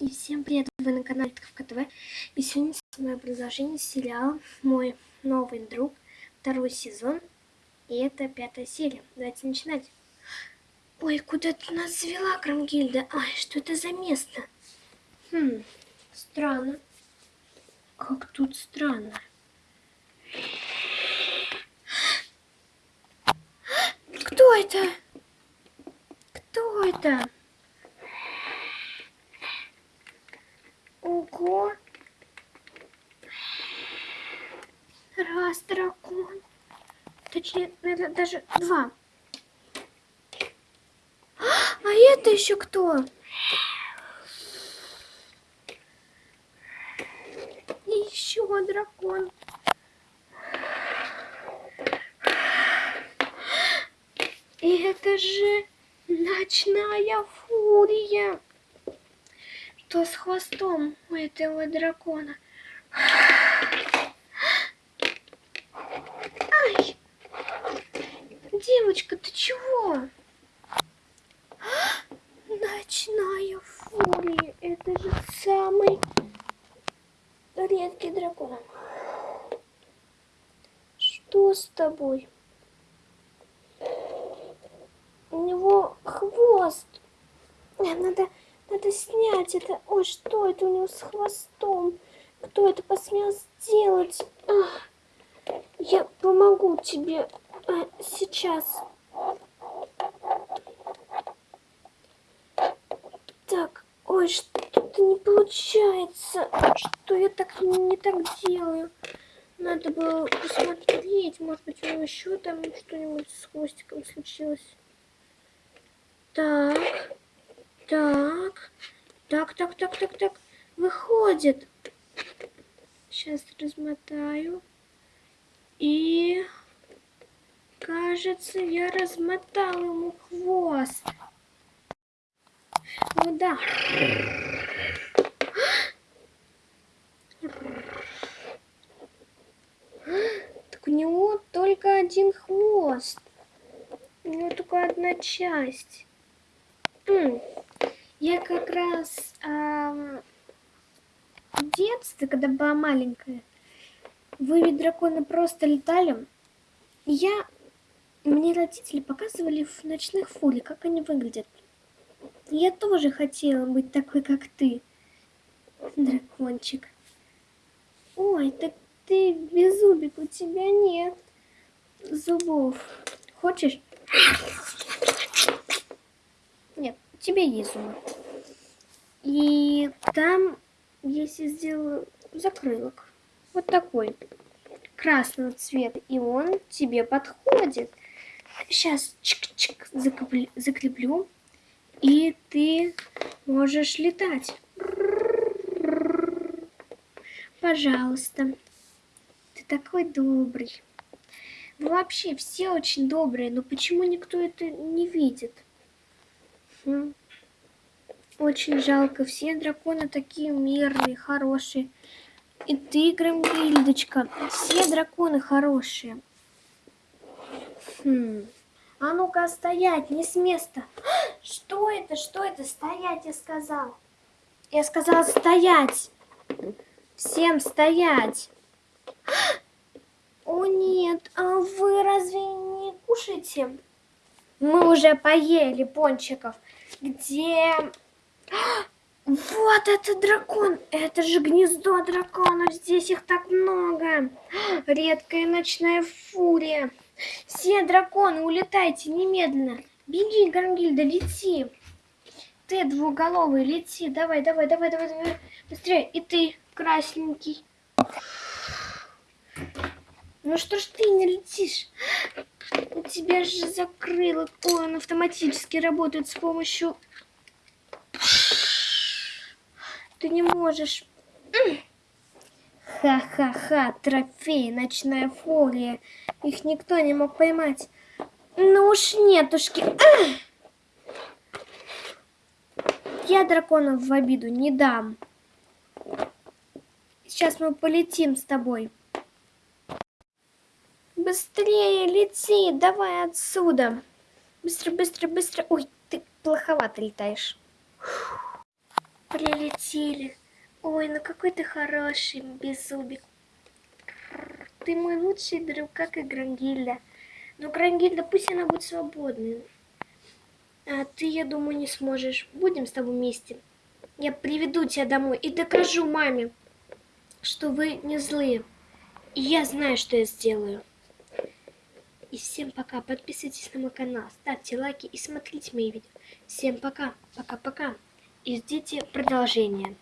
И всем привет, вы на канале Тковка ТВ. И сегодня мое предложение сериал «Мой новый друг», второй сезон. И это пятая серия. Давайте начинать. Ой, куда ты нас завела, Крамгильда? Ай, что это за место? Хм, странно. Как тут странно. Кто это? Кто это? Ого! Раз дракон. Точнее, наверное, даже два. А это еще кто? И еще дракон. И это же ночная фурия что с хвостом у этого дракона. Ай! Девочка, ты чего? Ночная фурия. Это же самый редкий дракон. Что с тобой? У него хвост. Надо надо снять это. Ой, что это у него с хвостом? Кто это посмел сделать? Ах, я помогу тебе а, сейчас. Так, ой, что-то не получается. Что я так не так делаю? Надо было посмотреть. Может быть, у него еще там что-нибудь с хвостиком случилось. Так. Так, так, так, так, так, так. Выходит. Сейчас размотаю. И кажется, я размотал ему хвост. Ну да. Так у него только один хвост. У него только одна часть. Я как раз э, в детстве, когда была маленькая, вы драконы просто летали. Я, мне родители показывали в ночных фуре, как они выглядят. я тоже хотела быть такой, как ты, дракончик. Ой, так ты беззубик, у тебя нет зубов. Хочешь? Нет, тебе есть зубы. И там, если сделаю закрылок, вот такой, красного цвета, и он тебе подходит. Сейчас чик-чик закреплю, и ты можешь летать. Пожалуйста. Ты такой добрый. Вообще все очень добрые, но почему никто это не видит? Хм. Очень жалко. Все драконы такие мирные, хорошие. И ты, Громгильдочка, все драконы хорошие. Хм. А ну-ка, стоять, не с места. Что это, что это? Стоять, я сказал. Я сказал стоять. Всем стоять. О нет, а вы разве не кушаете? Мы уже поели пончиков. Где вот это дракон! Это же гнездо драконов! Здесь их так много! Редкая ночная фурия! Все драконы, улетайте немедленно! Беги, Гангильда, лети! Ты двуголовый, лети! Давай, давай, давай, давай, давай! Быстрее! И ты, красненький! Ну что ж ты не летишь? У тебя же закрыло. Ой, он автоматически работает с помощью ты не можешь. Ха-ха-ха, трофей, ночная фурия. Их никто не мог поймать. Ну уж нетушки. Я драконов в обиду не дам. Сейчас мы полетим с тобой. Быстрее лети, давай отсюда. Быстро, быстро, быстро. Ой, ты плоховато летаешь. Прилетели. Ой, ну какой ты хороший, беззубик. Ты мой лучший друг, как и Грангильда. Но Грангильда, пусть она будет свободной. А ты, я думаю, не сможешь. Будем с тобой вместе. Я приведу тебя домой и докажу маме, что вы не злые. И я знаю, что я сделаю. И всем пока. Подписывайтесь на мой канал, ставьте лайки и смотрите мои видео. Всем пока. Пока-пока. Ждите продолжения.